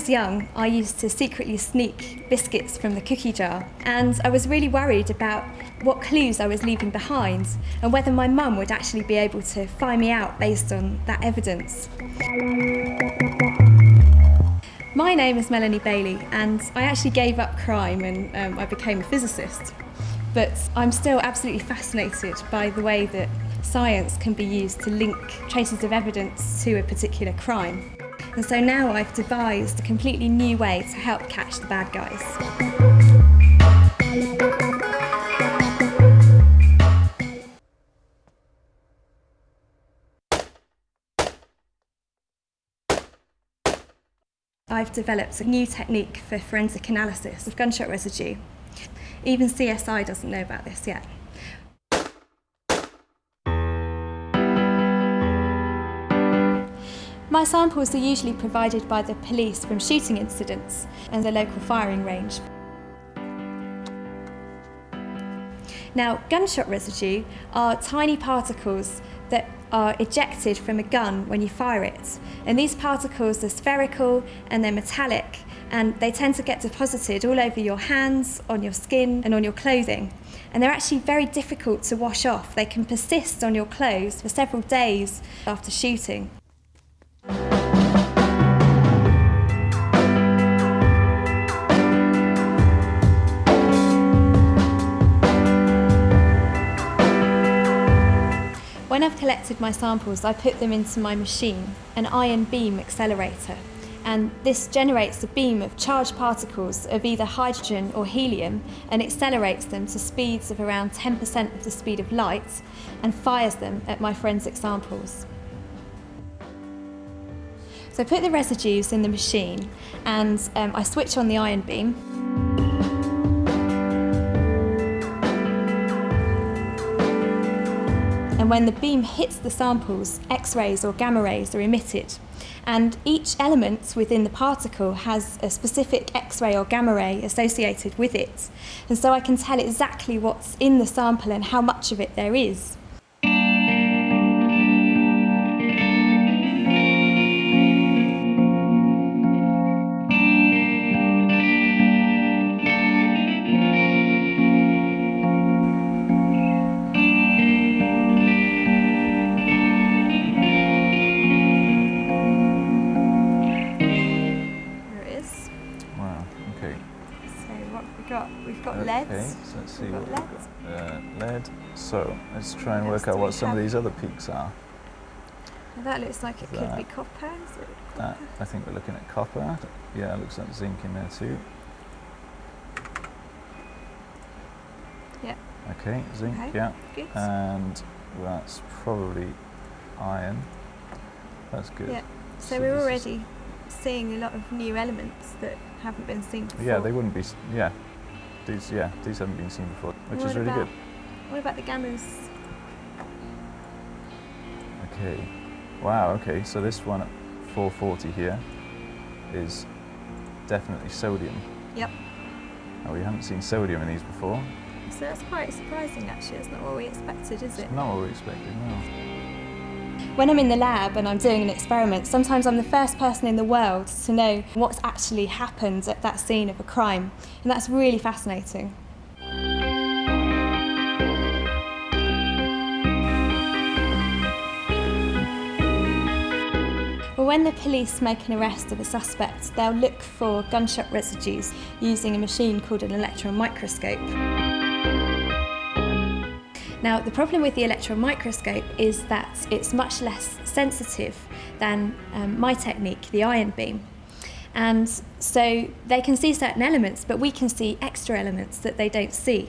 was young, I used to secretly sneak biscuits from the cookie jar, and I was really worried about what clues I was leaving behind and whether my mum would actually be able to find me out based on that evidence. My name is Melanie Bailey, and I actually gave up crime and um, I became a physicist. But I'm still absolutely fascinated by the way that science can be used to link traces of evidence to a particular crime. And so now I've devised a completely new way to help catch the bad guys. I've developed a new technique for forensic analysis of gunshot residue. Even CSI doesn't know about this yet. My samples are usually provided by the police from shooting incidents and the local firing range. Now, gunshot residue are tiny particles that are ejected from a gun when you fire it. And these particles are spherical and they're metallic and they tend to get deposited all over your hands, on your skin and on your clothing. And they're actually very difficult to wash off. They can persist on your clothes for several days after shooting. Collected my samples, I put them into my machine, an ion beam accelerator. And this generates a beam of charged particles of either hydrogen or helium and accelerates them to speeds of around 10% of the speed of light and fires them at my forensic samples. So I put the residues in the machine and um, I switch on the ion beam and when the beam hits the samples, X-rays or gamma rays are emitted. And each element within the particle has a specific X-ray or gamma ray associated with it. And so I can tell exactly what's in the sample and how much of it there is. See what got we've got. Uh, lead. So let's try and work out what some of these other peaks are. Well, that looks like it could be copper. Is it That. I think we're looking at copper. Yeah, it looks like zinc in there too. Yeah. Okay, zinc, Okay. yeah. Good. And that's probably iron. That's good. Yeah. so, so we're already seeing a lot of new elements that haven't been seen before. Yeah, they wouldn't be, yeah. These, yeah, these haven't been seen before, which What is really about- good. What about the gammas? Okay. Wow, okay, so this one at 440 here is definitely sodium. Yep. Now, we haven't seen sodium in these before. So that's quite surprising actually. It's not what we expected, is it? Not what we expected, no. When I'm in the lab and I'm doing an experiment, sometimes I'm the first person in the world to know what's actually happened at that scene of a crime. And that's really fascinating. Well, when the police make an arrest of a suspect, they'll look for gunshot residues using a machine called an electron microscope. Now, the problem with the electron microscope is that it's much less sensitive than um, my technique, the ion beam. And so they can see certain elements, but we can see extra elements that they don't see.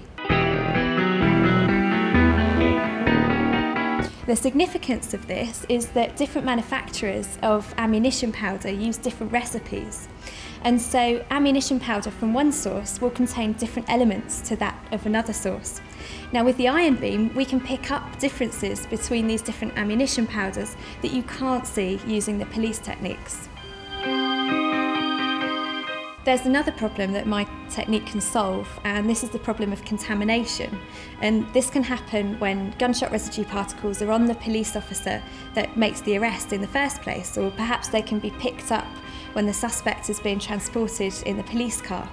The significance of this is that different manufacturers of ammunition powder use different recipes. And so ammunition powder from one source will contain different elements to that of another source. Now with the ion beam, we can pick up differences between these different ammunition powders that you can't see using the police techniques. There's another problem that my technique can solve, and this is the problem of contamination. And this can happen when gunshot residue particles are on the police officer that makes the arrest in the first place, or perhaps they can be picked up when the suspect is being transported in the police car.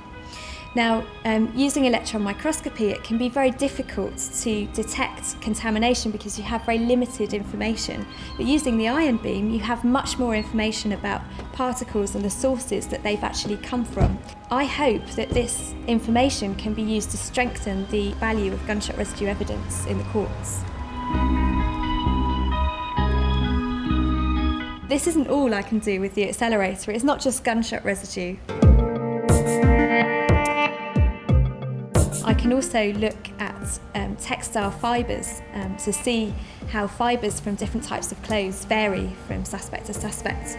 Now, um, using electron microscopy, it can be very difficult to detect contamination because you have very limited information. But using the ion beam, you have much more information about particles and the sources that they've actually come from. I hope that this information can be used to strengthen the value of gunshot residue evidence in the courts. This isn't all I can do with the accelerator, it's not just gunshot residue. can also look at um, textile fibres um, to see how fibres from different types of clothes vary from suspect to suspect.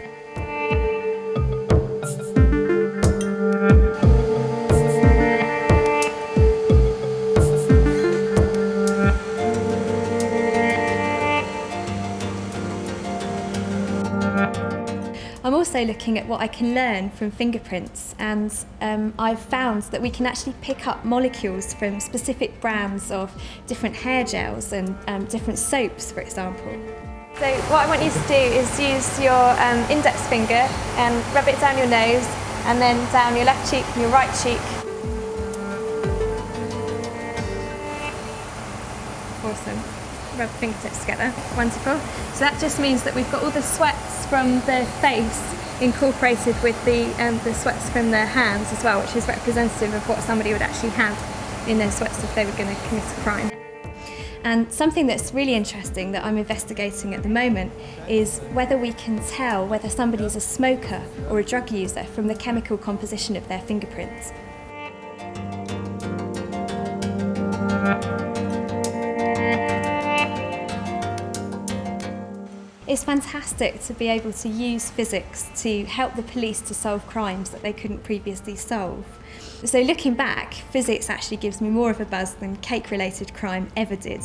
Also looking at what I can learn from fingerprints and um, I've found that we can actually pick up molecules from specific brands of different hair gels and um, different soaps, for example. So what I want you to do is use your um, index finger and rub it down your nose and then down your left cheek and your right cheek. Awesome. Rub fingertips together. Wonderful. So that just means that we've got all the sweats from the face incorporated with the, um, the sweats from their hands as well, which is representative of what somebody would actually have in their sweats if they were going to commit a crime. And something that's really interesting that I'm investigating at the moment is whether we can tell whether somebody is a smoker or a drug user from the chemical composition of their fingerprints. It's fantastic to be able to use physics to help the police to solve crimes that they couldn't previously solve. So looking back, physics actually gives me more of a buzz than cake-related crime ever did.